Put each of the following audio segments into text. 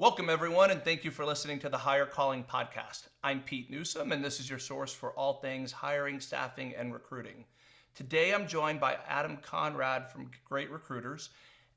Welcome, everyone, and thank you for listening to the Higher Calling Podcast. I'm Pete Newsom, and this is your source for all things hiring, staffing, and recruiting. Today, I'm joined by Adam Conrad from Great Recruiters.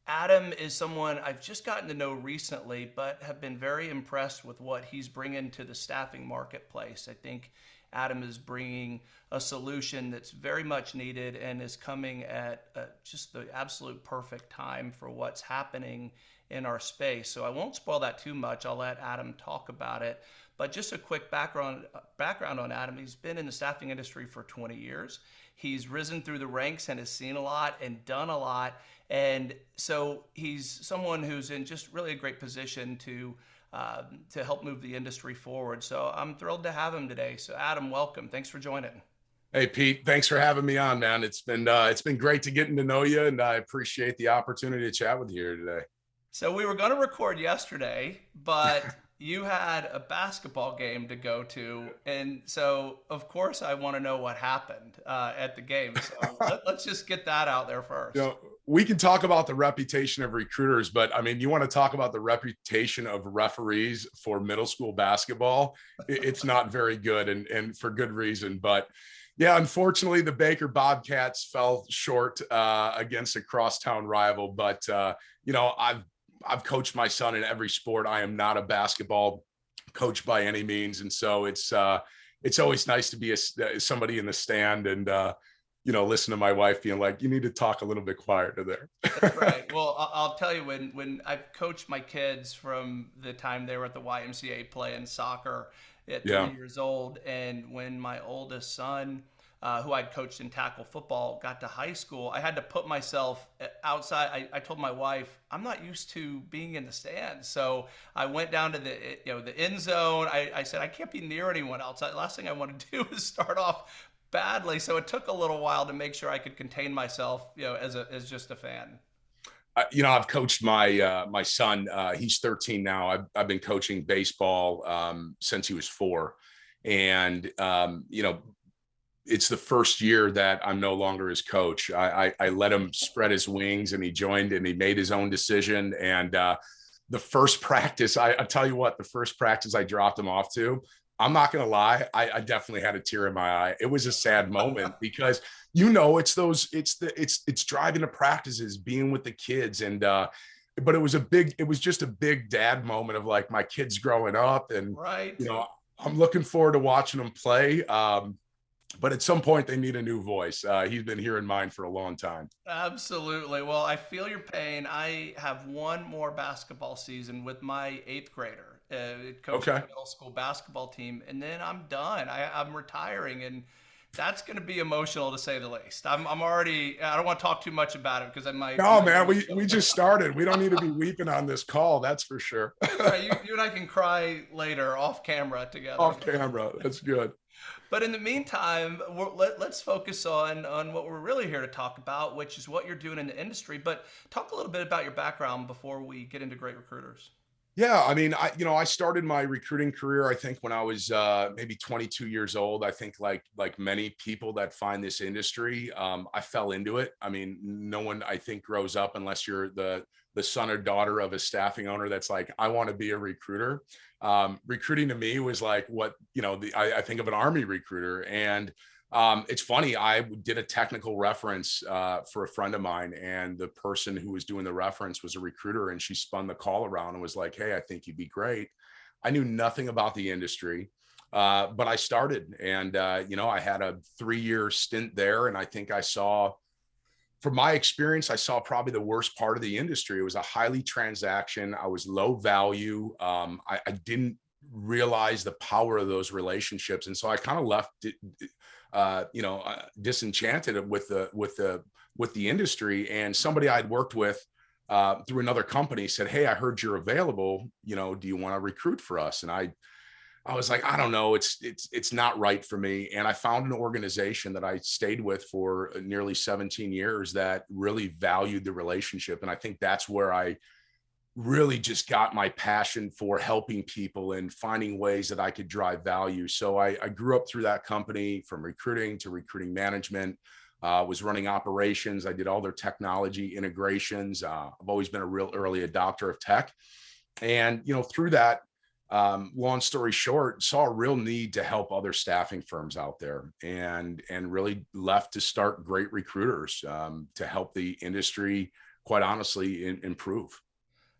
Adam is someone I've just gotten to know recently, but have been very impressed with what he's bringing to the staffing marketplace. I think Adam is bringing a solution that's very much needed and is coming at uh, just the absolute perfect time for what's happening in our space. So I won't spoil that too much. I'll let Adam talk about it. But just a quick background background on Adam. He's been in the staffing industry for 20 years. He's risen through the ranks and has seen a lot and done a lot. And so he's someone who's in just really a great position to uh, to help move the industry forward. So I'm thrilled to have him today. So Adam, welcome. Thanks for joining. Hey Pete, thanks for having me on, man. It's been uh, it's been great to getting to know you, and I appreciate the opportunity to chat with you here today. So we were going to record yesterday, but you had a basketball game to go to, and so of course I want to know what happened uh, at the game. So let, us just get that out there first. You know, we can talk about the reputation of recruiters, but I mean, you want to talk about the reputation of referees for middle school basketball? It's not very good, and and for good reason. But yeah, unfortunately, the Baker Bobcats fell short uh, against a crosstown rival. But uh, you know, I've I've coached my son in every sport. I am not a basketball coach by any means, and so it's uh, it's always nice to be a, uh, somebody in the stand and uh, you know listen to my wife being like, "You need to talk a little bit quieter there." Right. Well, I'll tell you when when I've coached my kids from the time they were at the YMCA playing soccer at yeah. three years old, and when my oldest son uh, who I'd coached in tackle football, got to high school, I had to put myself uh, outside. I, I, told my wife, I'm not used to being in the stands. So I went down to the you know the end zone. I, I said I can't be near anyone else. Last thing I want to do is start off badly. So it took a little while to make sure I could contain myself, you know, as a as just a fan. Uh, you know, I've coached my uh, my son. Uh, he's 13 now. I've, I've been coaching baseball um, since he was four, and um, you know, it's the first year that I'm no longer his coach. I, I, I, let him spread his wings and he joined and he made his own decision. And uh, the first practice, I, I tell you what, the first practice I dropped him off to, I'm not going to lie. I, I, definitely had a tear in my eye. It was a sad moment because, you know, it's those, it's the, it's, it's driving to practices, being with the kids. And, uh, but it was a big, it was just a big dad moment of like my kids growing up and, right. you know, I'm looking forward to watching them play. Um, but at some point they need a new voice. Uh, he's been here in mind for a long time. Absolutely. Well, I feel your pain. I have one more basketball season with my eighth grader, uh, okay. middle school basketball team, and then I'm done. I, I'm retiring, and that's going to be emotional to say the least. I'm, I'm already. I don't want to talk too much about it because I might. No, man, we we just started. We don't need to be weeping on this call. That's for sure. right, you, you and I can cry later off camera together. Off camera. That's good. But in the meantime, let, us focus on, on what we're really here to talk about, which is what you're doing in the industry. But talk a little bit about your background before we get into great recruiters. Yeah, I mean, I you know, I started my recruiting career I think when I was uh, maybe 22 years old. I think like like many people that find this industry, um, I fell into it. I mean, no one I think grows up unless you're the the son or daughter of a staffing owner that's like, I want to be a recruiter. Um, recruiting to me was like what you know. The I, I think of an army recruiter and um, it's funny. I did a technical reference uh, for a friend of mine, and the person who was doing the reference was a recruiter, and she spun the call around and was like, "Hey, I think you'd be great." I knew nothing about the industry, uh, but I started, and uh, you know, I had a three-year stint there, and I think I saw, from my experience, I saw probably the worst part of the industry. It was a highly transaction. I was low value. Um, I, I didn't realize the power of those relationships, and so I kind of left. Uh, you know, uh, disenchanted with the with the with the industry. And somebody I'd worked with uh, through another company said, "Hey, I heard you're available. You know, do you want to recruit for us?" And I I was like, I don't know, it's it's it's not right for me. And I found an organization that I stayed with for nearly 17 years that really valued the relationship. And I think that's where I really just got my passion for helping people and finding ways that I could drive value. So I, I grew up through that company from recruiting to recruiting management, uh, was running operations. I did all their technology integrations. Uh, I've always been a real early adopter of tech. And, you know, through that, um, long story short, saw a real need to help other staffing firms out there and, and really left to start great recruiters um, to help the industry, quite honestly, in, improve.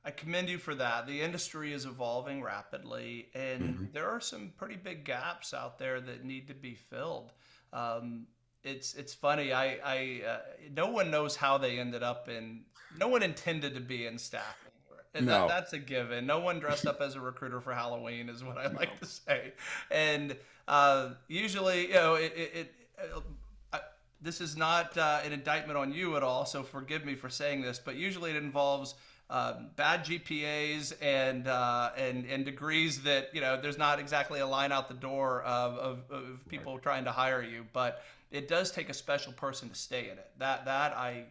I commend you for that. The industry is evolving rapidly, and Mhm. there are some pretty big gaps out there that need to be filled. Um, it's it's funny. I I uh, no one knows how they ended up in. No one intended to be in staffing, and that, No, that's a given. No one dressed up as a recruiter for Halloween, is what I like no. to say. And uh, usually, you know, it. it, it uh, I, this is not uh, an indictment on you at all, so forgive me for saying this, but usually it involves um, bad GPAs and uh, and and degrees that you know there's not exactly a line out the door of, of, of Right. people trying to hire you, but it does take a special person to stay in it. That that I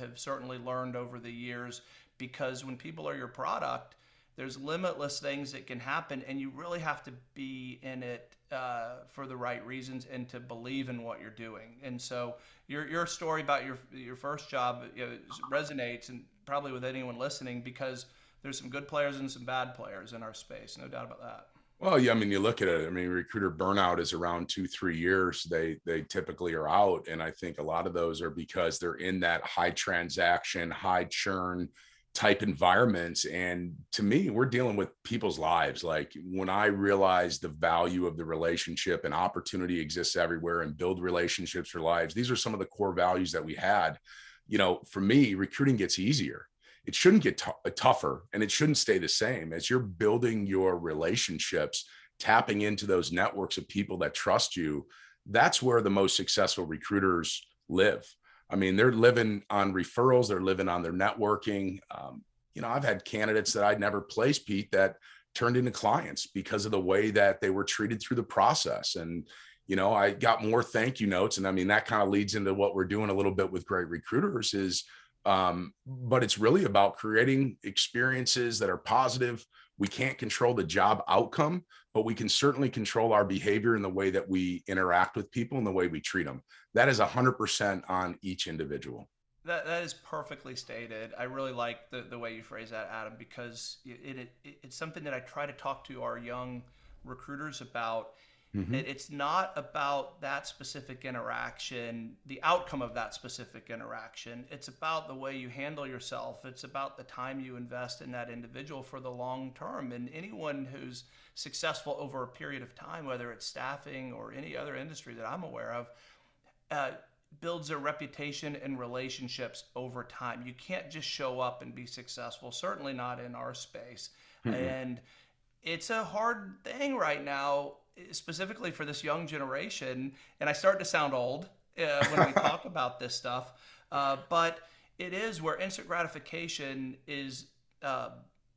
have certainly learned over the years because when people are your product, there's limitless things that can happen, and you really have to be in it uh, for the right reasons and to believe in what you're doing. And so your your story about your your first job you know, resonates and probably with anyone listening because there's some good players and some bad players in our space, no doubt about that. Well, yeah, I mean, you look at it. I mean, recruiter burnout is around two, three years. They they typically are out, and I think a lot of those are because they're in that high transaction, high churn type environments. And to me, we're dealing with people's lives. Like when I realized the value of the relationship and opportunity exists everywhere, and build relationships for lives. These are some of the core values that we had. You know, for me, recruiting gets easier it shouldn't get uh, tougher and it shouldn't stay the same as you're building your relationships tapping into those networks of people that trust you that's where the most successful recruiters live i mean they're living on referrals they're living on their networking um, you know i've had candidates that i'd never placed pete that turned into clients because of the way that they were treated through the process and you know i got more thank you notes and i mean that kind of leads into what we're doing a little bit with great recruiters is um, but it's really about creating experiences that are positive. We can't control the job outcome, but we can certainly control our behavior in the way that we interact with people and the way we treat them. That is 100% on each individual. That, that is perfectly stated. I really like the, the way you phrase that, Adam, because it, it, it, it's something that I try to talk to our young recruiters about Mhm. it, it's not about that specific interaction, the outcome of that specific interaction. It's about the way you handle yourself. It's about the time you invest in that individual for the long term. And anyone who's successful over a period of time, whether it's staffing or any other industry that I'm aware of, uh, builds a reputation and relationships over time. You can't just show up and be successful, certainly not in our space. Mhm. And it's a hard thing right now, specifically for this young generation. And I start to sound old uh, when we talk about this stuff, uh, but it is where instant gratification is. Uh,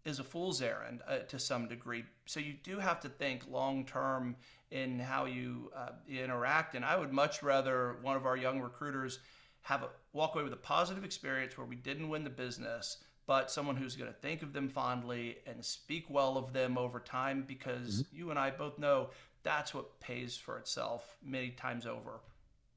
is a fool's errand uh, to some degree. So you do have to think long term in how you uh, interact. And I would much rather one of our young recruiters have a walk away with a positive experience where we didn't win the business, but someone who's going to think of them fondly and speak well of them over time because Mhm. you and I both know that's what pays for itself many times over.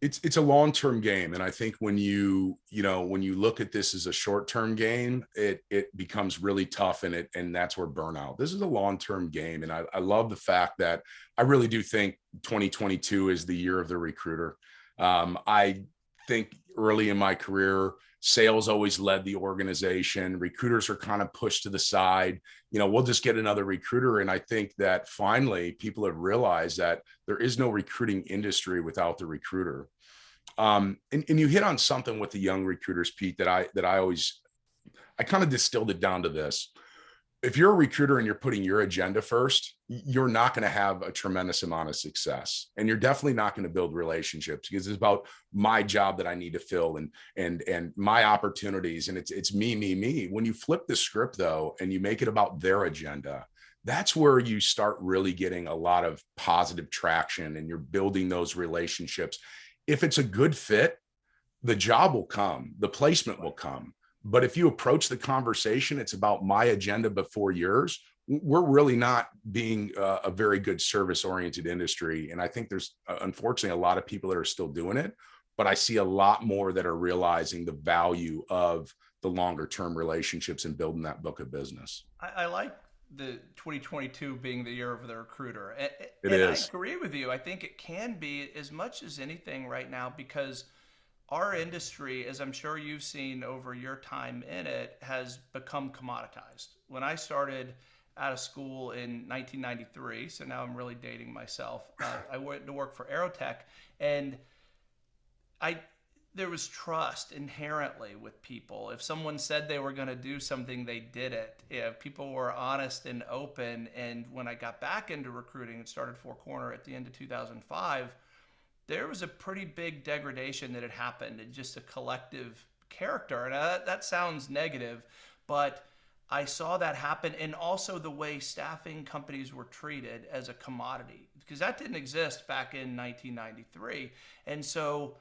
it's it's a long-term game and i think when you you know when you look at this as a short-term game it it becomes really tough and it and that's where burnout this is a long-term game and I, I love the fact that i really do think 2022 is the year of the recruiter um, i think early in my career sales always led the organization. Recruiters are kind of pushed to the side. You know we'll just get another recruiter. And i think that finally people have realized that there is no recruiting industry without the recruiter. Um, and, and you hit on something with the young recruiters pete that i that i always i kind of distilled it down to this. If you're a recruiter and you're putting your agenda first you're not going to have a tremendous amount of success and you're definitely not going to build relationships because it's about my job that i need to fill and and and my opportunities and it's it's me me me. When you flip the script though and you make it about their agenda that's where you start really getting a lot of positive traction and you're building those relationships. If it's a good fit the job will come the placement will come. But if you approach the conversation it's about my agenda before yours we're really not being a, a very good service oriented industry and i think there's uh, unfortunately a lot of people that are still doing it but i see a lot more that are realizing the value of the longer term relationships and building that book of business I, I like the 2022 being the year of the recruiter. And, it and is. I agree with you. I think it can be as much as anything right now because our industry, as I'm sure you've seen over your time in it, has become commoditized. When I started out of school in 1993, so now I'm really dating myself. Uh, I went to work for Aerotek, and I there was trust inherently with people. If someone said they were going to do something, they did it. If people were honest and open. And when I got back into recruiting and started Four Corner at the end of 2005, there was a pretty big degradation that had happened in just a collective character. And that, that sounds negative, but I saw that happen. And also the way staffing companies were treated as a commodity, because that didn't exist back in 1993. And so,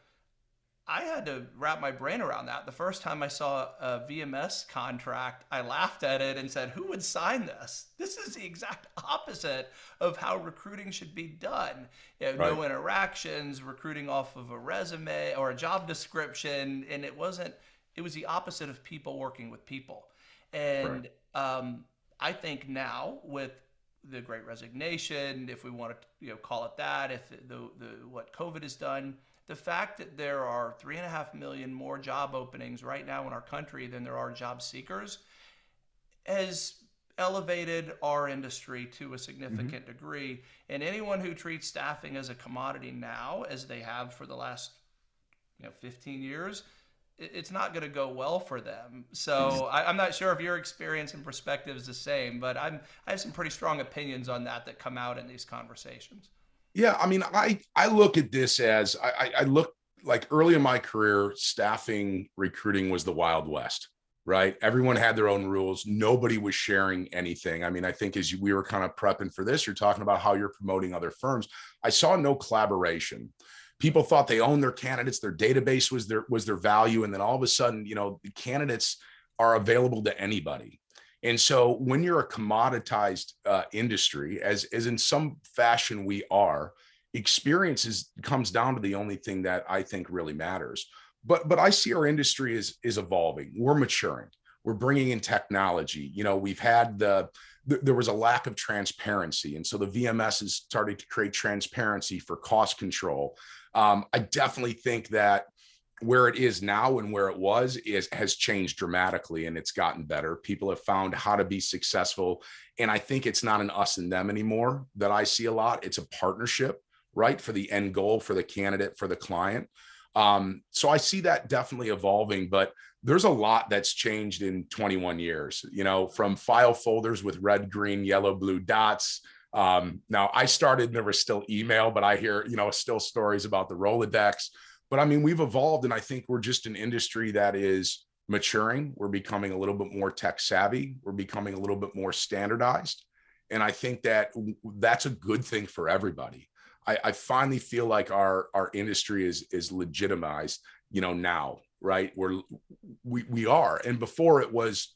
I had to wrap my brain around that. The first time I saw a VMS contract, I laughed at it and said, Who would sign this? This is the exact opposite of how recruiting should be done. You know, right. No interactions, recruiting off of a resume or a job description. And it wasn't, it was the opposite of people working with people. And right. um, I think now with the great resignation, if we want to you know, call it that, if the, the, what COVID has done, the fact that there are three and a half million more job openings right now in our country than there are job seekers has elevated our industry to a significant mm-hmm. degree. And anyone who treats staffing as a commodity now, as they have for the last you know 15 years, it's not going to go well for them. So hmm. I, am not sure if your experience and perspective is the same, but I'm I have some pretty strong opinions on that that come out in these conversations. Yeah, I mean, I I look at this as I, I look like early in my career, staffing recruiting was the Wild West, right? Everyone had their own rules. Nobody was sharing anything. I mean, I think as we were kind of prepping for this, you're talking about how you're promoting other firms. I saw no collaboration. People thought they owned their candidates, their database was their was their value, and then all of a sudden, you know, the candidates are available to anybody. And so when you're a commoditized uh, industry, as, as in some fashion we are, experience is, comes down to the only thing that I think really matters. But, but I see our industry is, is evolving. We're maturing. We're bringing in technology. You know, we've had the, there was a lack of transparency. And so the VMS is starting to create transparency for cost control. Um, I definitely think that where it is now and where it was is has changed dramatically and it's gotten better. People have found how to be successful and i think it's not an us and them anymore that i see a lot. It's a partnership right for the end goal for the candidate for the client. Um, so i see that definitely evolving but there's a lot that's changed in 21 years you know from file folders with red green yellow blue dots um, now i started and there was still email but i hear you know still stories about the rolodex but I mean, we've evolved and I think we're just an industry that is maturing. We're becoming a little bit more tech savvy. We're becoming a little bit more standardized. And I think that that's a good thing for everybody. I, I finally feel like our, our industry is, is legitimized, you know, now, right? We're, we, we are. And before it was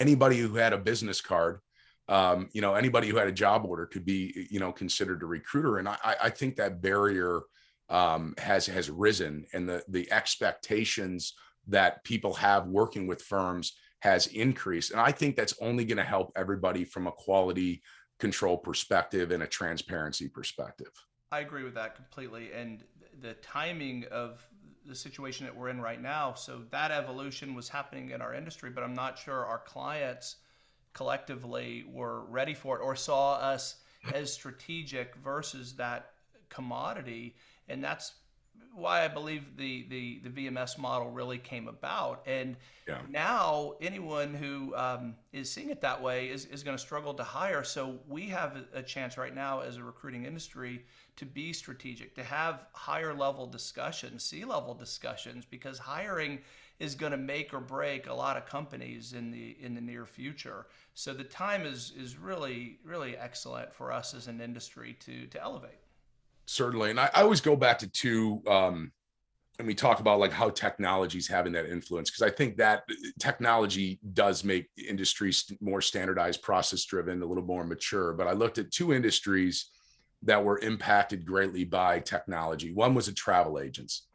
anybody who had a business card um, you know, anybody who had a job order could be, you know, considered a recruiter. And I, I think that barrier um, has has risen and the the expectations that people have working with firms has increased. And i think that's only going to help everybody from a quality control perspective and a transparency perspective. I agree with that completely. And the timing of the situation that we're in right now so that evolution was happening in our industry but i'm not sure our clients collectively were ready for it or saw us as strategic versus that commodity and that's why I believe the, the, the VMS model really came about. And yeah. now anyone who um, is seeing it that way is, is going to struggle to hire. So we have a chance right now as a recruiting industry to be strategic, to have higher level discussions, C level discussions, because hiring is going to make or break a lot of companies in the in the near future. So the time is is really really excellent for us as an industry to to elevate. Certainly. And I, I, always go back to two um and we talk about like how technology is having that influence because i think that uh, technology does make industries more standardized process driven a little more mature. But i looked at two industries that were impacted greatly by technology. One was a travel agents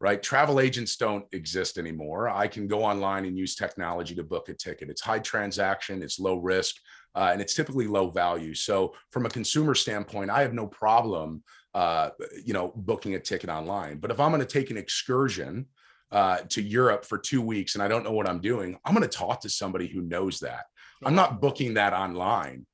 right travel agents don't exist anymore i can go online and use technology to book a ticket it's high transaction it's low risk uh, and it's typically low value. So from a consumer standpoint, I have no problem, uh, you know, booking a ticket online. But if I'm going to take an excursion uh, to Europe for two weeks and I don't know what I'm doing, I'm going to talk to somebody who knows that. I'm not booking that online.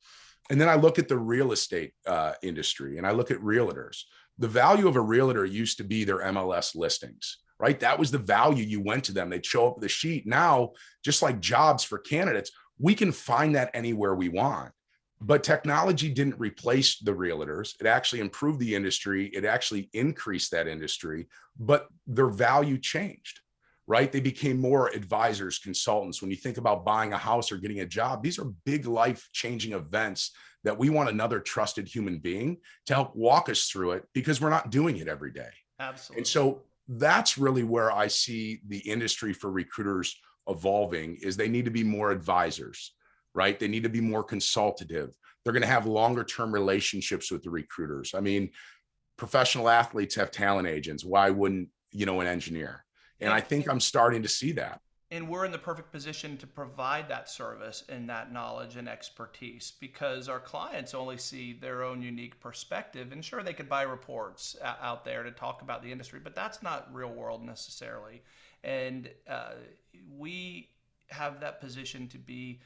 And then I look at the real estate uh, industry and I look at realtors. The value of a realtor used to be their MLS listings, right? That was the value you went to them. They'd show up the sheet. Now, just like jobs for candidates, we can find that anywhere we want. But technology didn't replace the realtors. It actually improved the industry. It actually increased that industry, but their value changed, right? They became more advisors, consultants. When you think about buying a house or getting a job, these are big life changing events that we want another trusted human being to help walk us through it because we're not doing it every day. Absolutely. And so that's really where I see the industry for recruiters evolving is they need to be more advisors, right? They need to be more consultative. They're going to have longer term relationships with the recruiters. I mean, professional athletes have talent agents. Why wouldn't, you know, an engineer? And I think I'm starting to see that. And we're in the perfect position to provide that service and that knowledge and expertise because our clients only see their own unique perspective. And sure, they could buy reports out there to talk about the industry, but that's not real world necessarily and uh, we have that position to be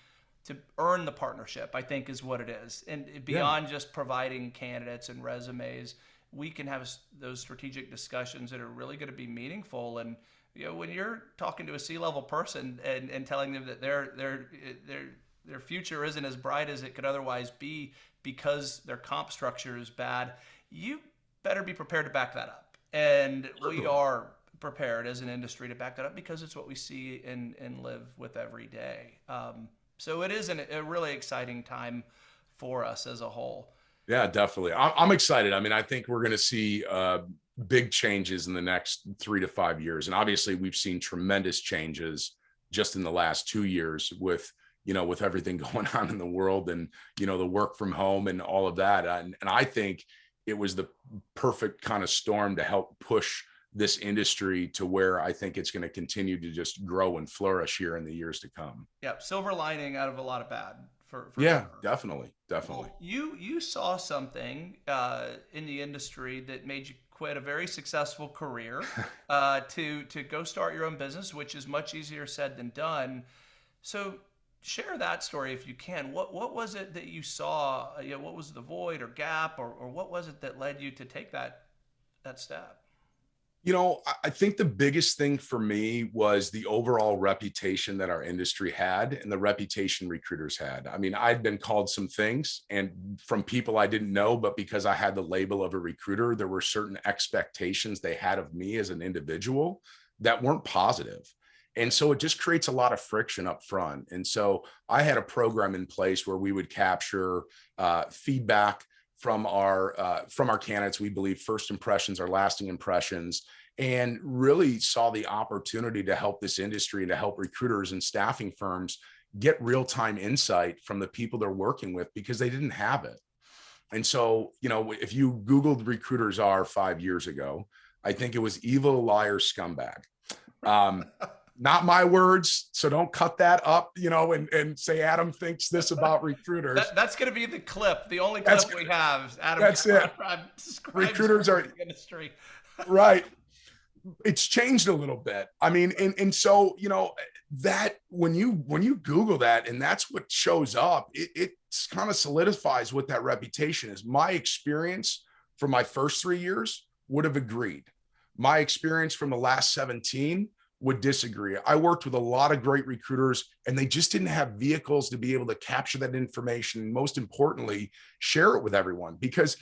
to earn the partnership i think is what it is and beyond yeah. just providing candidates and resumes we can have those strategic discussions that are really going to be meaningful and you know when you're talking to a c-level person and, and telling them that their their their their future isn't as bright as it could otherwise be because their comp structure is bad you better be prepared to back that up and we are prepared as an industry to back that up because it's what we see and, and live with every day. Um, so it is an, a really exciting time for us as a whole. Yeah, definitely. I'm excited. I mean, I think we're going to see uh, big changes in the next three to five years. And obviously, we've seen tremendous changes just in the last two years with you know with everything going on in the world and you know the work from home and all of that. And, and I think it was the perfect kind of storm to help push this industry to where I think it's going to continue to just grow and flourish here in the years to come. Yeah, silver lining out of a lot of bad. For, for yeah, sure. definitely, definitely. Well, you you saw something uh, in the industry that made you quit a very successful career uh, to to go start your own business, which is much easier said than done. So share that story if you can. What what was it that you saw? Uh, you know, what was the void or gap, or, or what was it that led you to take that that step? You know, I think the biggest thing for me was the overall reputation that our industry had and the reputation recruiters had. I mean, I'd been called some things and from people I didn't know, but because I had the label of a recruiter, there were certain expectations they had of me as an individual that weren't positive. And so it just creates a lot of friction up front. And so I had a program in place where we would capture uh, feedback from our uh, from our candidates. We believe first impressions are lasting impressions, and really saw the opportunity to help this industry and to help recruiters and staffing firms get real time insight from the people they're working with because they didn't have it. And so, you know, if you Googled recruiters are five years ago, I think it was evil liar scumbag. Um, not my words so don't cut that up you know and, and say adam thinks this about recruiters. That, that's going to be the clip the only clip we have adam that's it. recruiters are industry. Right. It's changed a little bit. I mean and, and so you know that when you when you google that and that's what shows up it, it kind of solidifies what that reputation is. My experience for my first three years would have agreed. My experience from the last 17 would disagree. I worked with a lot of great recruiters and they just didn't have vehicles to be able to capture that information. Most importantly, share it with everyone because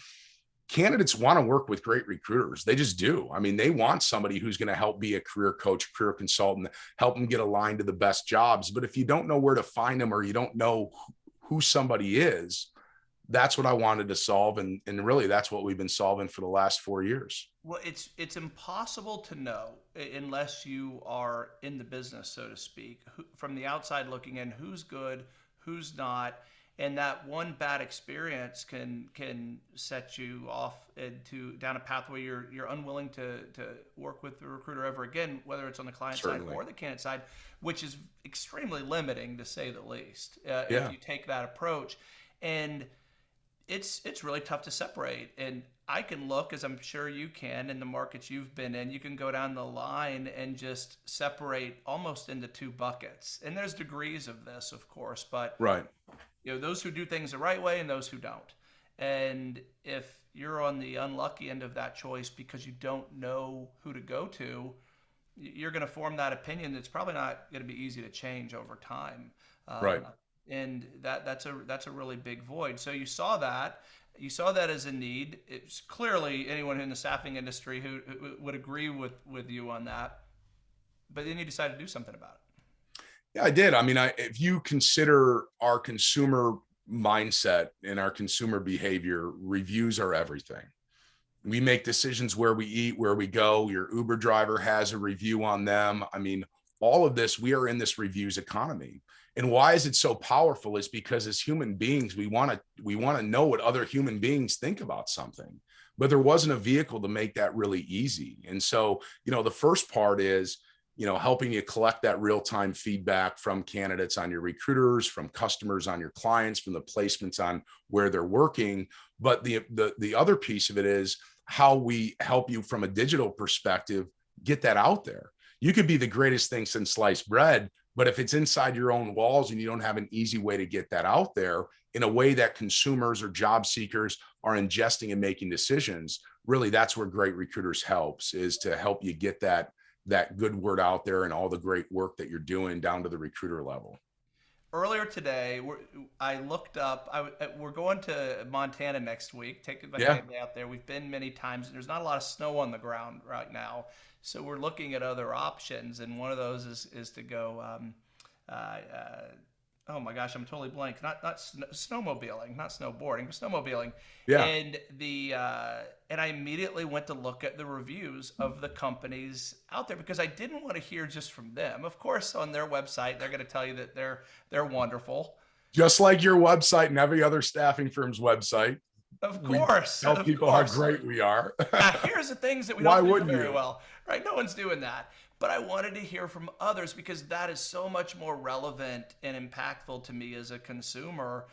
candidates want to work with great recruiters. They just do. I mean, they want somebody who's going to help be a career coach, career consultant, help them get aligned to the best jobs. But if you don't know where to find them or you don't know who somebody is, that's what I wanted to solve. And, and really that's what we've been solving for the last four years. Well, it's it's impossible to know unless you are in the business, so to speak, who, from the outside looking in, who's good, who's not, and that one bad experience can can set you off into down a pathway you're you're unwilling to to work with the recruiter ever again, whether it's on the client Certainly. side or the candidate side, which is extremely limiting to say the least. Uh, yeah. If you take that approach, and it's it's really tough to separate. And I can look, as I'm sure you can, in the markets you've been in. You can go down the line and just separate almost into two buckets. And there's degrees of this, of course, but right. you know those who do things the right way and those who don't. And if you're on the unlucky end of that choice because you don't know who to go to you're going to form that opinion that's probably not going to be easy to change over time. Uh, right and that that's a that's a really big void. So you saw that you saw that as a need it's clearly anyone in the staffing industry who, who would agree with with you on that but then you decided to do something about it yeah, I did. I mean, I, if you consider our consumer mindset and our consumer behavior, reviews are everything. We make decisions where we eat, where we go. Your Uber driver has a review on them. I mean, all of this, we are in this reviews economy. And why is it so powerful is because as human beings, we want to we want to know what other human beings think about something. But there wasn't a vehicle to make that really easy. And so, you know, the first part is you know, helping you collect that real-time feedback from candidates on your recruiters, from customers on your clients, from the placements on where they're working. But the, the, the other piece of it is how we help you from a digital perspective, get that out there. You could be the greatest thing since sliced bread, but if it's inside your own walls and you don't have an easy way to get that out there in a way that consumers or job seekers are ingesting and making decisions, really that's where great recruiters helps is to help you get that that good word out there and all the great work that you're doing down to the recruiter level earlier today i looked up I, uh, we're going to montana next week taking my yeah. family out there we've been many times there's not a lot of snow on the ground right now so we're looking at other options and one of those is, is to go um, uh, uh, oh my gosh, I'm totally blank. Not not sn- snowmobiling, not snowboarding, but snowmobiling. Yeah. And the uh, and I immediately went to look at the reviews of the companies out there because I didn't want to hear just from them. Of course, on their website, they're going to tell you that they're they're wonderful. Just like your website and every other staffing firm's website. Of course. Tell of people course. how great we are. here's the things that we don't do very you? well. Right? No one's doing that but I wanted to hear from others because that is so much more relevant and impactful to me as a consumer.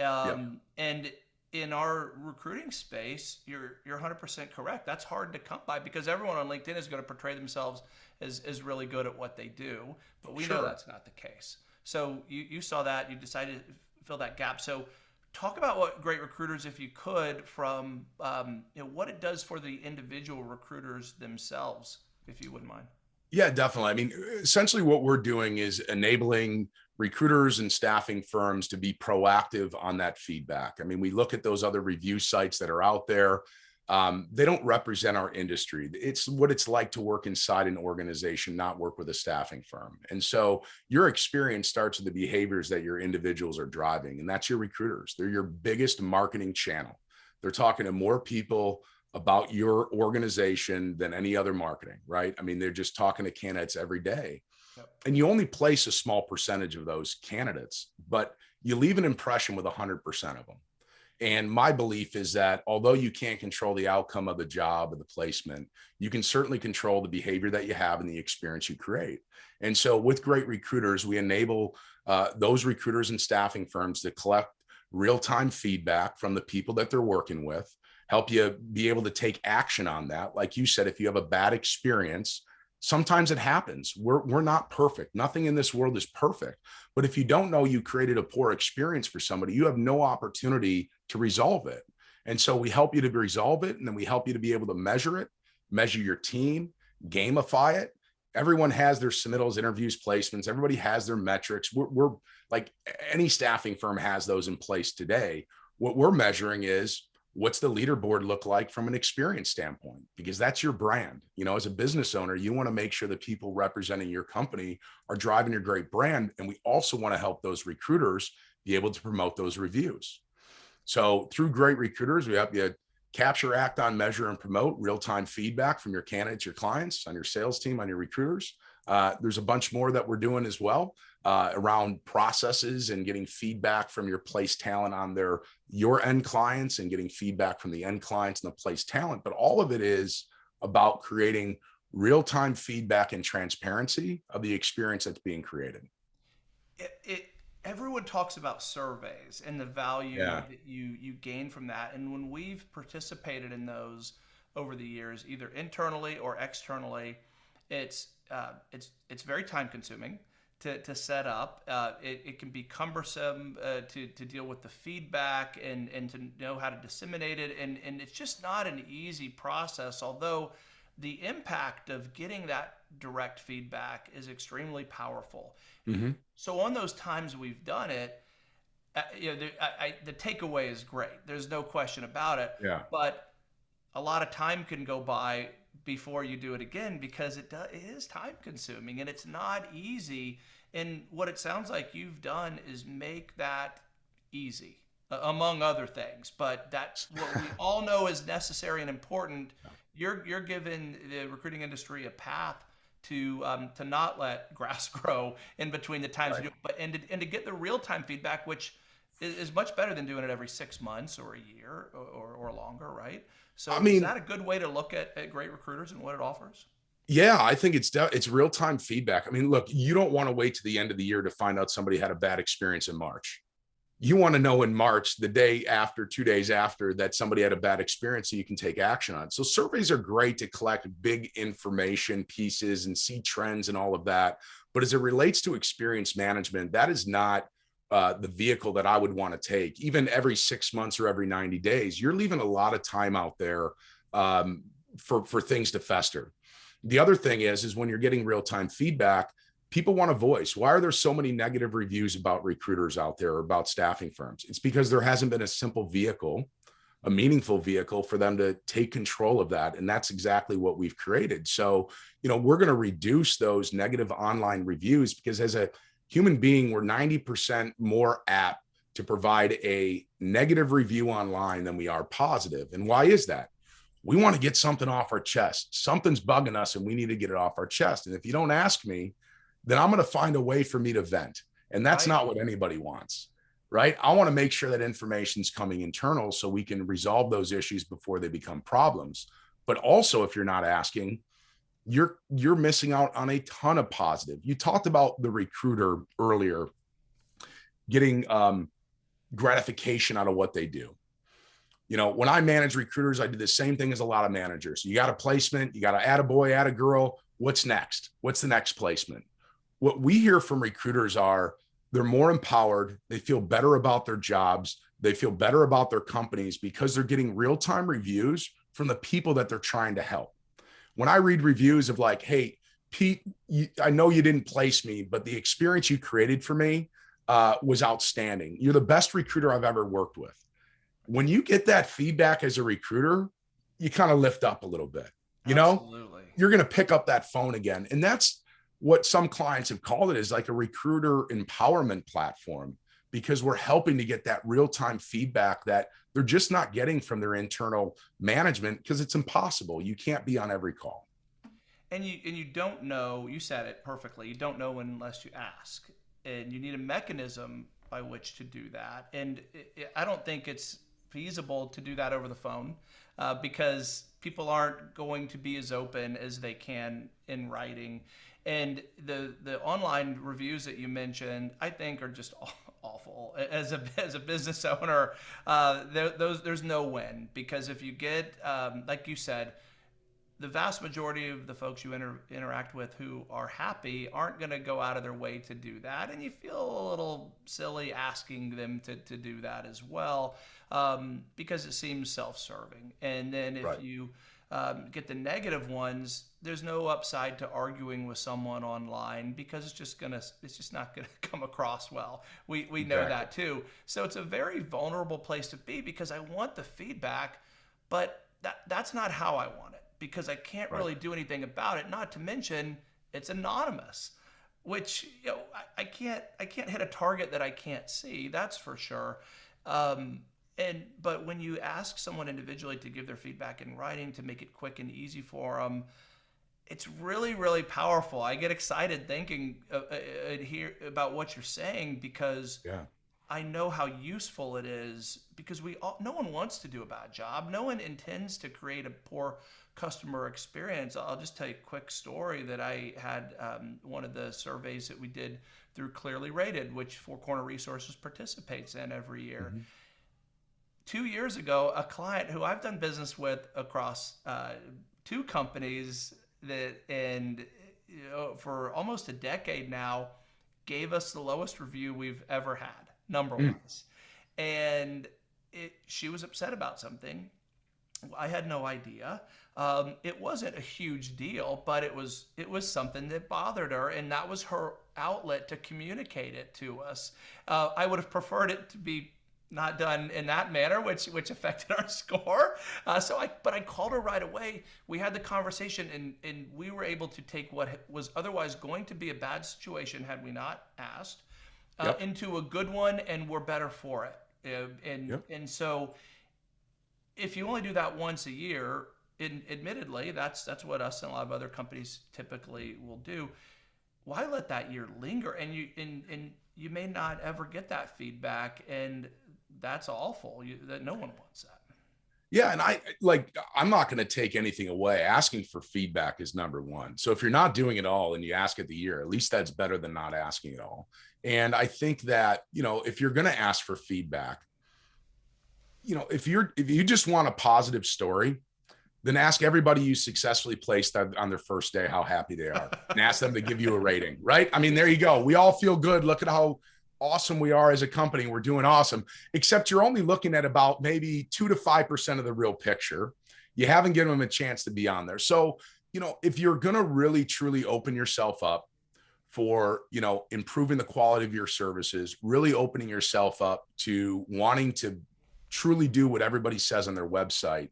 Um, yep. And in our recruiting space, you're you're 100% correct. That's hard to come by because everyone on LinkedIn is going to portray themselves as, as really good at what they do, but we sure. know that's not the case. So you, you saw that, you decided to fill that gap. So talk about what great recruiters, if you could, from um, you know, what it does for the individual recruiters themselves, if you wouldn't mind. Yeah, definitely. I mean, essentially what we're doing is enabling recruiters and staffing firms to be proactive on that feedback. I mean, we look at those other review sites that are out there. Um, they don't represent our industry. It's what it's like to work inside an organization, not work with a staffing firm. And so your experience starts with the behaviors that your individuals are driving, and that's your recruiters. They're your biggest marketing channel. They're talking to more people about your organization than any other marketing, right? I mean, they're just talking to candidates every day. Yep. And you only place a small percentage of those candidates, but you leave an impression with 100% of them. And my belief is that although you can't control the outcome of the job or the placement, you can certainly control the behavior that you have and the experience you create. And so with great recruiters, we enable uh, those recruiters and staffing firms to collect real-time feedback from the people that they're working with help you be able to take action on that. Like you said, if you have a bad experience, sometimes it happens. We're, we're not perfect. Nothing in this world is perfect. But if you don't know you created a poor experience for somebody, you have no opportunity to resolve it. And so we help you to resolve it. And then we help you to be able to measure it, measure your team, gamify it. Everyone has their submittals, interviews, placements. Everybody has their metrics. We're, we're like any staffing firm has those in place today. What we're measuring is what's the leaderboard look like from an experience standpoint? Because that's your brand. You know as a business owner you want to make sure the people representing your company are driving your great brand and we also want to help those recruiters be able to promote those reviews. So through great recruiters we help you capture act on measure and promote real-time feedback from your candidates your clients on your sales team on your recruiters. Uh, there's a bunch more that we're doing as well uh, around processes and getting feedback from your place talent on their your end clients and getting feedback from the end clients and the place talent. But all of it is about creating real-time feedback and transparency of the experience that's being created. It, it everyone talks about surveys and the value yeah. that you you gain from that. And when we've participated in those over the years, either internally or externally, it's uh, it's it's very time consuming to, to set up. Uh, it, it can be cumbersome uh, to, to deal with the feedback and, and to know how to disseminate it. And, and it's just not an easy process, although the impact of getting that direct feedback is extremely powerful. Mm-hmm. So on those times we've done it, uh, you know, the, I, I, the takeaway is great. There's no question about it. Yeah. But a lot of time can go by before you do it again because it does, it is time consuming and it's not easy. And what it sounds like you've done is make that easy, among other things. But that's what we all know is necessary and important. You're you're giving the recruiting industry a path to um, to not let grass grow in between the times right. you do, but and to, and to get the real time feedback, which is, much better than doing it every six months or a year or, or, or longer, right? So I mean, is that a good way to look at, at great recruiters and what it offers? Yeah, I think it's it's real time feedback. I mean, look, you don't want to wait to the end of the year to find out somebody had a bad experience in March. You want to know in March, the day after, two days after, that somebody had a bad experience, so you can take action on. So surveys are great to collect big information pieces and see trends and all of that. But as it relates to experience management, that is not uh, the vehicle that I would want to take, even every six months or every 90 days, you're leaving a lot of time out there um, for, for things to fester. The other thing is, is when you're getting real-time feedback, people want a voice. Why are there so many negative reviews about recruiters out there or about staffing firms? It's because there hasn't been a simple vehicle, a meaningful vehicle for them to take control of that. And that's exactly what we've created. So, you know, we're going to reduce those negative online reviews because as a human being, we're 90% more apt to provide a negative review online than we are positive. And why is that? We want to get something off our chest. Something's bugging us and we need to get it off our chest. And if you don't ask me, then I'm going to find a way for me to vent. And that's not what anybody wants, right? I want to make sure that information's coming internal so we can resolve those issues before they become problems. But also, if you're not asking, you're you're missing out on a ton of positive. You talked about the recruiter earlier getting um, gratification out of what they do. You know, when I manage recruiters, I do the same thing as a lot of managers. You got a placement, you got to add a boy, add a girl. What's next? What's the next placement? What we hear from recruiters are they're more empowered. They feel better about their jobs. They feel better about their companies because they're getting real time reviews from the people that they're trying to help when I read reviews of like, hey, Pete, you, I know you didn't place me, but the experience you created for me uh, was outstanding. You're the best recruiter I've ever worked with. When you get that feedback as a recruiter, you kind of lift up a little bit. You Absolutely. know, you're going to pick up that phone again. And that's what some clients have called it is like a recruiter empowerment platform because we're helping to get that real-time feedback that they're just not getting from their internal management because it's impossible. You can't be on every call. And you and you don't know, you said it perfectly. You don't know unless you ask. And you need a mechanism by which to do that. And it, it, I don't think it's feasible to do that over the phone uh, because people aren't going to be as open as they can in writing. And the the online reviews that you mentioned, I think, are just awful as a as a business owner. Uh, there, those there's no win because if you get um, like you said, the vast majority of the folks you inter- interact with who are happy aren't going to go out of their way to do that, and you feel a little silly asking them to to do that as well um, because it seems self-serving. And then if right. you um, get the negative ones, there's no upside to arguing with someone online because it's just gonna it's just not gonna come across well. We we know exactly. that too. So it's a very vulnerable place to be because I want the feedback, but that that's not how I want it because I can't right. really do anything about it. Not to mention it's anonymous, which you know I, I can't I can't hit a target that I can't see. That's for sure. Um, and but when you ask someone individually to give their feedback in writing to make it quick and easy for them, it's really really powerful i get excited thinking uh, uh, uh, here about what you're saying because yeah I know how useful it is because we all, no one wants to do a bad job. No one intends to create a poor customer experience. I'll just tell you a quick story that I had um, one of the surveys that we did through ClearlyRated, which Four Corner Resources participates in every year. Mm-hmm. Two years ago, a client who I've done business with across uh, two companies that and you know, for almost a decade now gave us the lowest review we've ever had number mm. wise. And it, she was upset about something. I had no idea. Um, it wasn't a huge deal, but it was it was something that bothered her, and that was her outlet to communicate it to us. Uh, I would have preferred it to be not done in that manner, which which affected our score. Uh, so I, but I called her right away. We had the conversation, and and we were able to take what was otherwise going to be a bad situation had we not asked, uh, yep. into a good one, and we're better for it. Uh, and yep. and so, if you only do that once a year, in, admittedly, that's that's what us and a lot of other companies typically will do. Why let that year linger? And you and and you may not ever get that feedback, and that's awful. You, that no one wants that. Yeah, and I like I'm not going to take anything away. Asking for feedback is number 1. So if you're not doing it all and you ask it the year, at least that's better than not asking at all. And I think that, you know, if you're going to ask for feedback, you know, if you're if you just want a positive story, then ask everybody you successfully placed on their first day how happy they are and ask them to give you a rating, right? I mean, there you go. We all feel good. Look at how awesome we are as a company. We're doing awesome, except you're only looking at about maybe two to 5% of the real picture. You haven't given them a chance to be on there. So, you know, if you're going to really truly open yourself up for, you know, improving the quality of your services, really opening yourself up to wanting to truly do what everybody says on their website,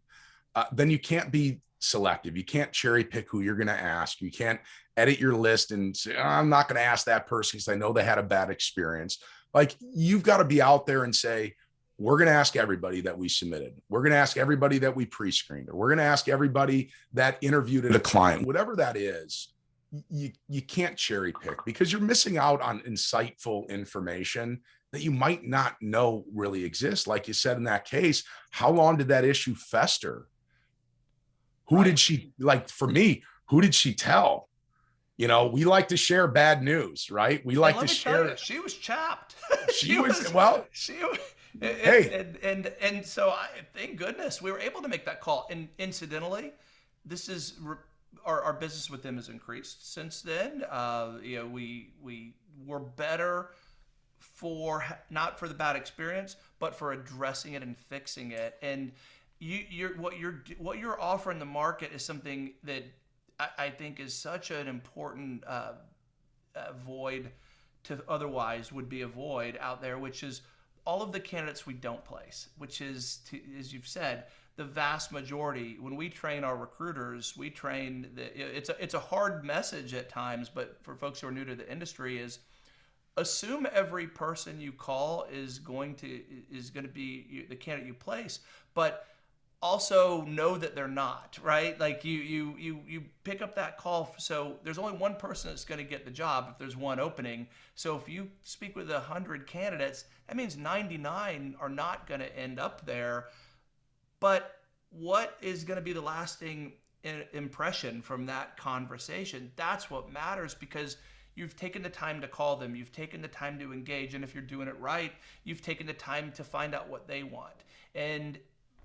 uh, then you can't be selective. You can't cherry pick who you're going to ask. You can't edit your list and say, oh, I'm not going to ask that person because I know they had a bad experience. Like you've got to be out there and say, we're going to ask everybody that we submitted. We're going to ask everybody that we pre-screened, or we're going to ask everybody that interviewed a client, whatever that is. You, you can't cherry pick because you're missing out on insightful information that you might not know really exists. Like you said in that case, how long did that issue fester? Who right. did she like for me? Who did she tell? You know, we like to share bad news, right? We like to share. You, she was chapped. she, she was, was, well. She and, hey, and, and and so I, thank goodness we were able to make that call. And incidentally, this is our, our business with them has increased since then. Uh, you know, we we were better for not for the bad experience, but for addressing it and fixing it. And you, you're what you're what you're offering the market is something that I, I think is such an important uh, uh, void to otherwise would be a void out there, which is all of the candidates we don't place, which is, to, as you've said, the vast majority. When we train our recruiters, we train the, it's a it's a hard message at times, but for folks who are new to the industry, is assume every person you call is going to is going to be the candidate you place, but also know that they're not right? Like you you you you pick up that call so there's only one person that's going to get the job if there's one opening. So if you speak with 100 candidates that means 99 are not going to end up there. But what is going to be the lasting impression from that conversation? That's what matters because you've taken the time to call them you've taken the time to engage and if you're doing it right you've taken the time to find out what they want. And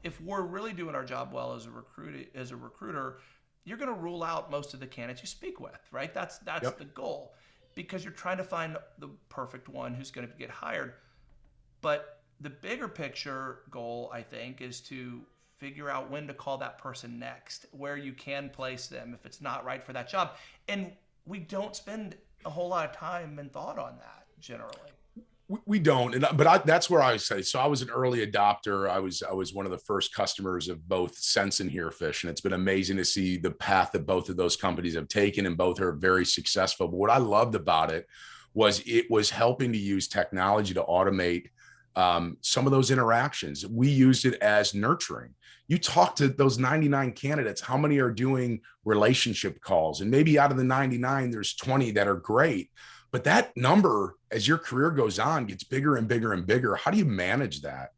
if we're really doing our job well as a recruit as a recruiter, you're going to rule out most of the candidates you speak with, right? That's that's yep. the goal because you're trying to find the perfect one who's going to get hired. But the bigger picture goal, I think, is to figure out when to call that person next, where you can place them if it's not right for that job. And we don't spend a whole lot of time and thought on that generally we don't and but I, that's where i say so i was an early adopter i was i was one of the first customers of both sense and herefish and it's been amazing to see the path that both of those companies have taken and both are very successful but what i loved about it was it was helping to use technology to automate um, some of those interactions. We used it as nurturing. You talk to those 99 candidates, how many are doing relationship calls? And maybe out of the 99, there's 20 that are great. But that number, as your career goes on, gets bigger and bigger and bigger. How do you manage that?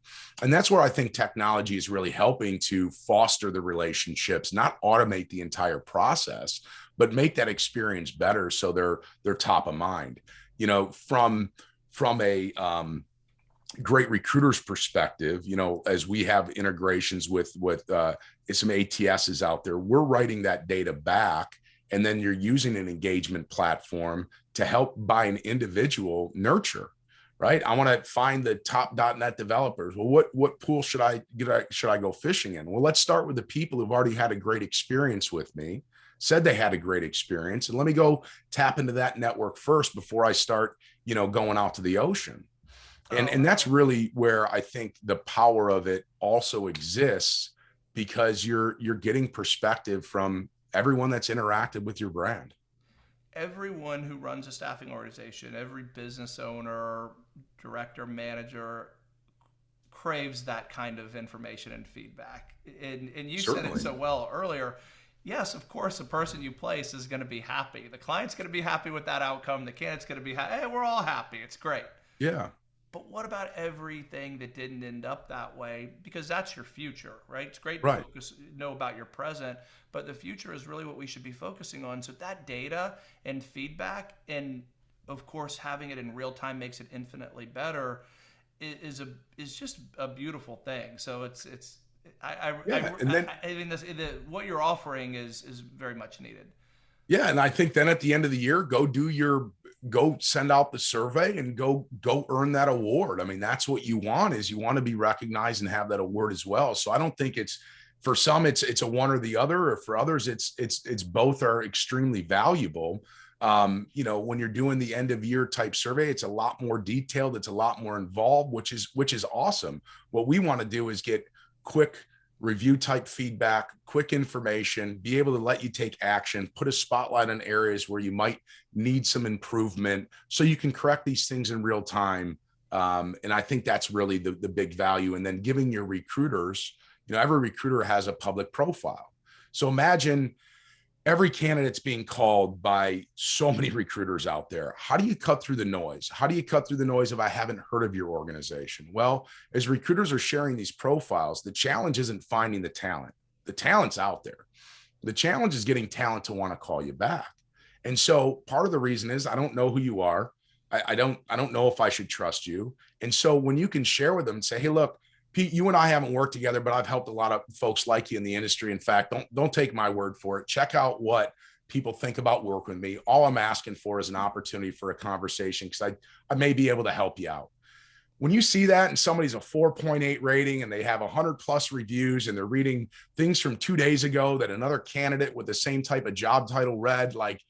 And that's where I think technology is really helping to foster the relationships, not automate the entire process, but make that experience better so they're they're top of mind. You know, from from a um, great recruiters perspective, you know, as we have integrations with with uh, some ATSs out there, we're writing that data back, and then you're using an engagement platform to help by an individual nurture. Right. I want to find the top .NET developers. Well, what what pool should I get? Should I go fishing in? Well, let's start with the people who've already had a great experience with me, said they had a great experience, and let me go tap into that network first before I start, you know, going out to the ocean and and oh. that's really where i think the power of it also exists because you're you're getting perspective from everyone that's interacted with your brand everyone who runs a staffing organization every business owner director manager craves that kind of information and feedback and and you Certainly. said it so well earlier yes, of course, the person you place is going to be happy. The client's going to be happy with that outcome. The candidate's going to be happy. Hey, we're all happy. It's great. Yeah. But what about everything that didn't end up that way? Because that's your future, right? It's great to focus, know about your present, but the future is really what we should be focusing on. So that data and feedback, and of course having it in real time makes it infinitely better. Is a is just a beautiful thing. So it's it's I I, yeah, I, and then, I, I mean this the, what you're offering is is very much needed. Yeah, and I think then at the end of the year, go do your go send out the survey and go go earn that award. I mean that's what you want is you want to be recognized and have that award as well. So i don't think it's for some it's it's a one or the other. Or for others it's it's it's both are extremely valuable. Um, you know when you're doing the end of year type survey it's a lot more detailed. It's a lot more involved which is which is awesome. What we want to do is get quick review type feedback, quick information, be able to let you take action, put a spotlight on areas where you might need some improvement so you can correct these things in real time. Um, and I think that's really the, the big value. And then giving your recruiters, you know, every recruiter has a public profile. So imagine every candidate's being called by so many recruiters out there. How do you cut through the noise? How do you cut through the noise if I haven't heard of your organization? Well, as recruiters are sharing these profiles, the challenge isn't finding the talent. The talent's out there. The challenge is getting talent to want to call you back. And so part of the reason is I don't know who you are. I, I don't I don't know if I should trust you. And so when you can share with them and say, hey, look, Pete, you and I haven't worked together, but I've helped a lot of folks like you in the industry. In fact, don't don't take my word for it. Check out what people think about working with me. All I'm asking for is an opportunity for a conversation because I, I may be able to help you out. When you see that and somebody's a 4.8 rating and they have 100 plus reviews and they're reading things from two days ago that another candidate with the same type of job title read, like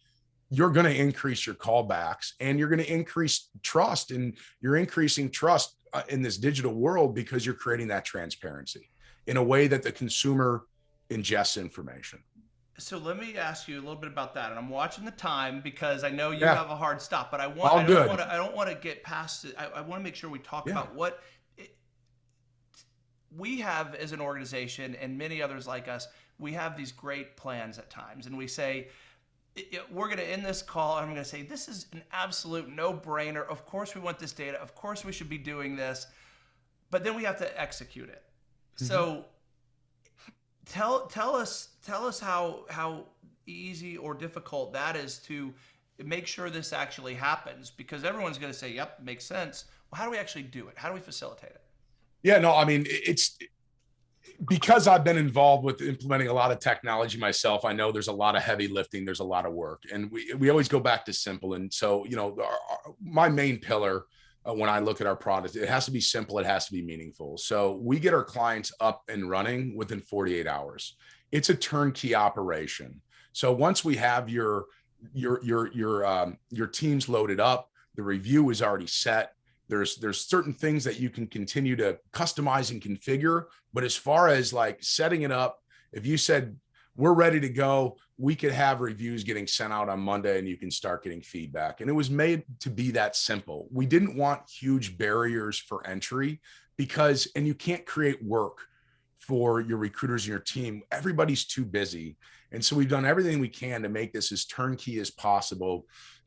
you're going to increase your callbacks and you're going to increase trust and you're increasing trust Uh, in this digital world because you're creating that transparency in a way that the consumer ingests information. So let me ask you a little bit about that. And I'm watching the time because I know you yeah. have a hard stop, but I want All I don't want to I don't want to get past it. I, I want to make sure we talk yeah. about what it, we have as an organization and many others like us. We have these great plans at times, and we say, we're going to end this call and I'm going to say, this is an absolute no brainer. Of course, we want this data. Of course, we should be doing this. But then we have to execute it. Mm-hmm. So tell, tell us, tell us how, how easy or difficult that is to make sure this actually happens because everyone's going to say, yep, makes sense. Well, how do we actually do it? How do we facilitate it? Yeah, no, I mean, it's, because I've been involved with implementing a lot of technology myself, I know there's a lot of heavy lifting, there's a lot of work, and we we always go back to simple. And so, you know, our, our, my main pillar uh, when I look at our product, it has to be simple, it has to be meaningful. So we get our clients up and running within 48 hours. It's a turnkey operation. So once we have your your your your um, your teams loaded up, the review is already set there's there's certain things that you can continue to customize and configure but as far as like setting it up if you said we're ready to go we could have reviews getting sent out on Monday and you can start getting feedback. And it was made to be that simple. We didn't want huge barriers for entry because, and you can't create work for your recruiters and your team. Everybody's too busy. And so we've done everything we can to make this as turnkey as possible,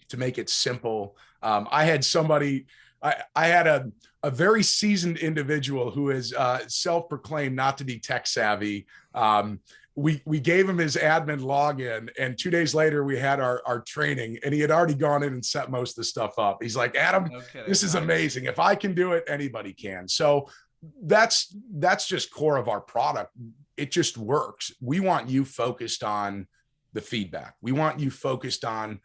to make it simple. Um, I had somebody, I, I had a, a very seasoned individual who is uh, self-proclaimed not to be tech savvy. Um, we we gave him his admin login and two days later we had our our training and he had already gone in and set most of the stuff up. He's like adam okay, this is nice. amazing. If i can do it anybody can. So that's that's just core of our product. It just works. We want you focused on the feedback. We want you focused on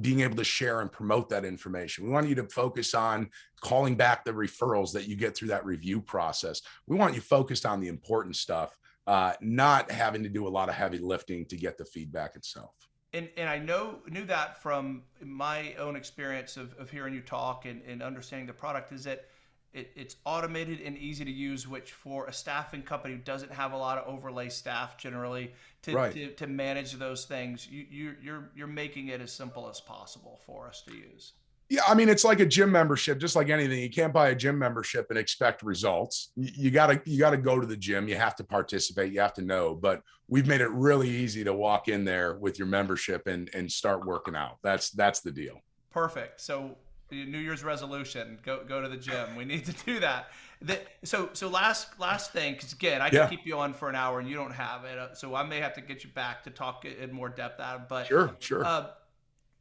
being able to share and promote that information we want you to focus on calling back the referrals that you get through that review process we want you focused on the important stuff uh, not having to do a lot of heavy lifting to get the feedback itself. And, and I know knew that from my own experience of, of hearing you talk and, and understanding the product is that it, it's automated and easy to use, which for a staffing company who doesn't have a lot of overlay staff generally to, right. to, to, manage those things, you, you, you're, you're making it as simple as possible for us to use. Yeah, I mean, it's like a gym membership, just like anything. You can't buy a gym membership and expect results. You gotta, you gotta go to the gym. You have to participate. You have to know. But we've made it really easy to walk in there with your membership and and start working out. That's that's the deal. Perfect. So New Year's resolution: go go to the gym. We need to do that. The, so so last last thing, because again, I can yeah. keep you on for an hour and you don't have it, so I may have to get you back to talk in more depth it. But sure, sure. Uh,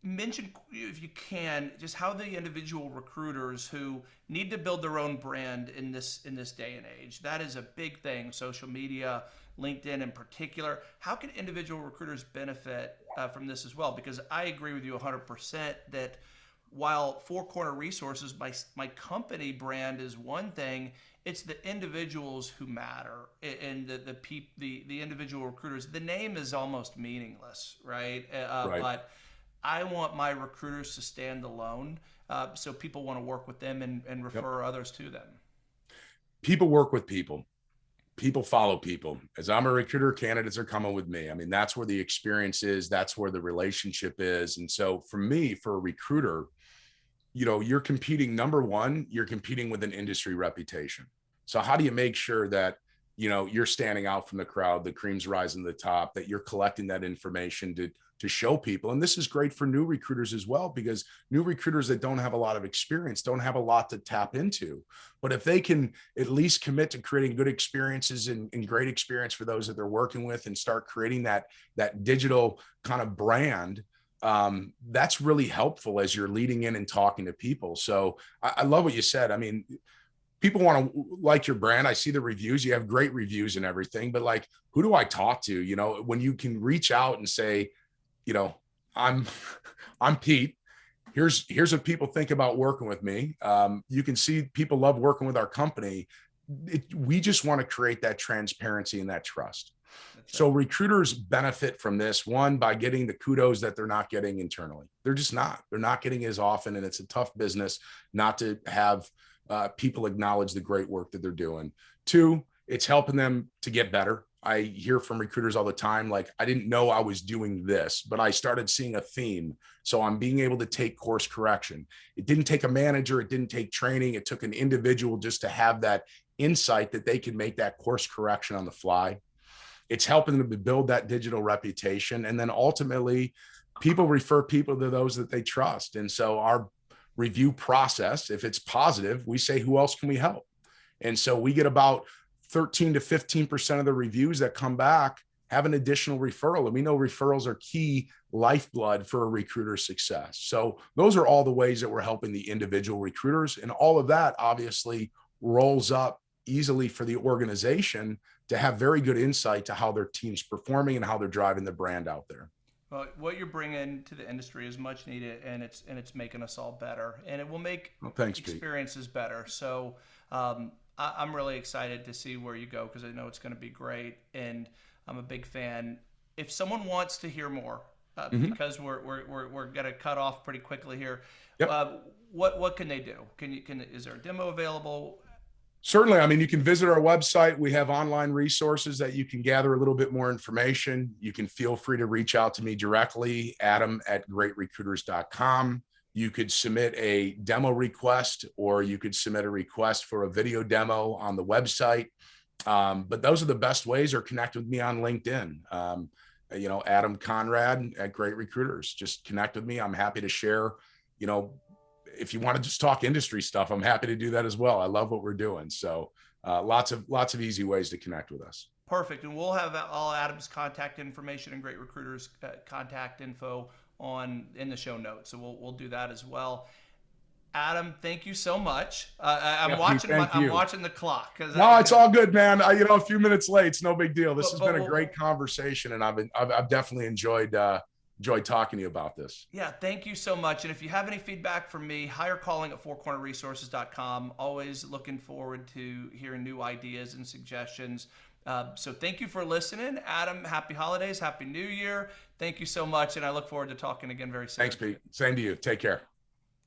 mention if you can just how the individual recruiters who need to build their own brand in this in this day and age that is a big thing social media linkedin in particular how can individual recruiters benefit uh, from this as well because i agree with you 100% that while four corner resources my my company brand is one thing it's the individuals who matter and the the peop, the the individual recruiters the name is almost meaningless right, uh, right. but I want my recruiters to stand alone uh, so people want to work with them and, and refer yep. others to them. People work with people. People follow people. As I'm a recruiter, candidates are coming with me. I mean, that's where the experience is. That's where the relationship is. And so for me, for a recruiter, you know, you're competing, number one, you're competing with an industry reputation. So how do you make sure that you know you're standing out from the crowd the cream's rising to the top that you're collecting that information to to show people and this is great for new recruiters as well because new recruiters that don't have a lot of experience don't have a lot to tap into but if they can at least commit to creating good experiences and, and great experience for those that they're working with and start creating that that digital kind of brand um, that's really helpful as you're leading in and talking to people so I, I love what you said i mean people want to like your brand. I see the reviews. You have great reviews and everything, but like, who do I talk to? You know, when you can reach out and say, you know, I'm, I'm Pete. Here's here's what people think about working with me. Um, you can see people love working with our company. It, we just want to create that transparency and that trust. So recruiters benefit from this one by getting the kudos that they're not getting internally. They're just not. They're not getting as often, and it's a tough business not to have uh, people acknowledge the great work that they're doing. Two, it's helping them to get better. I hear from recruiters all the time, like, I didn't know I was doing this, but I started seeing a theme. So I'm being able to take course correction. It didn't take a manager, it didn't take training, it took an individual just to have that insight that they can make that course correction on the fly. It's helping them to build that digital reputation. And then ultimately, people refer people to those that they trust. And so our review process. If it's positive, we say, who else can we help? And so we get about 13 to 15% of the reviews that come back have an additional referral. And we know referrals are key lifeblood for a recruiter's success. So those are all the ways that we're helping the individual recruiters. And all of that obviously rolls up easily for the organization to have very good insight to how their team's performing and how they're driving the brand out there. Well, what you're bringing to the industry is much needed, and it's and it's making us all better, and it will make well, thanks, experiences Pete. better. So um, I, am really excited to see where you go because I know it's going to be great, and I'm a big fan. If someone wants to hear more, uh, mm-hmm. because we're we're we're, we're going to cut off pretty quickly here, yep. uh, what what can they do? Can you can is there a demo available? Certainly. I mean, you can visit our website. We have online resources that you can gather a little bit more information. You can feel free to reach out to me directly, adam at greatrecruiters.com. You could submit a demo request or you could submit a request for a video demo on the website. Um, but those are the best ways or connect with me on LinkedIn. Um, you know, Adam Conrad at Great Recruiters. Just connect with me. I'm happy to share, you know, if you want to just talk industry stuff, I'm happy to do that as well. I love what we're doing. So uh, lots of lots of easy ways to connect with us. Perfect. And we'll have all Adam's contact information and Great Recruiters uh, contact info on in the show notes. So we'll we'll do that as well. Adam, thank you so much. Uh, I, am yeah, watching. My, I'm watching the clock. No, I, it's all good, man. I, you know, a few minutes late. It's no big deal. This but, has but, been a great conversation, and I've been, I've, I've definitely enjoyed uh, enjoyed talking to you about this. Yeah, thank you so much. And if you have any feedback from me, hire calling at fourcornerresources.com. Always looking forward to hearing new ideas and suggestions. Uh, so thank you for listening. Adam, happy holidays, happy new year. Thank you so much. And I look forward to talking again very soon. Thanks, Pete. Same to you. Take care.